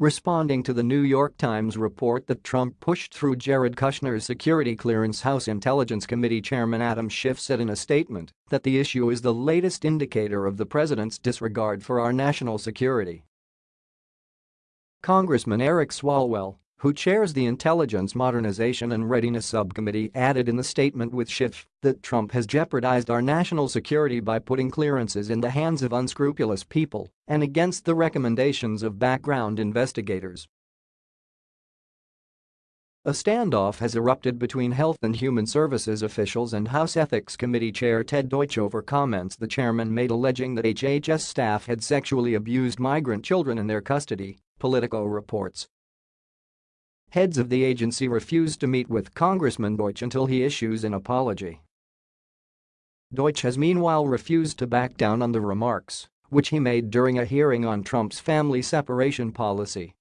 Responding to the New York Times report that Trump pushed through Jared Kushner's security clearance House Intelligence Committee Chairman Adam Schiff said in a statement that the issue is the latest indicator of the president's disregard for our national security. Congressman Eric Swalwell, who chairs the Intelligence Modernization and Readiness Subcommittee added in the statement with Schiff that Trump has jeopardized our national security by putting clearances in the hands of unscrupulous people and against the recommendations of background investigators. A standoff has erupted between Health and Human Services officials and House Ethics Committee Chair Ted Deutch over comments the chairman made alleging that HHS staff had sexually abused migrant children in their custody, Politico reports. Heads of the agency refused to meet with Congressman Deutch until he issues an apology. Deutch has meanwhile refused to back down on the remarks, which he made during a hearing on Trump's family separation policy.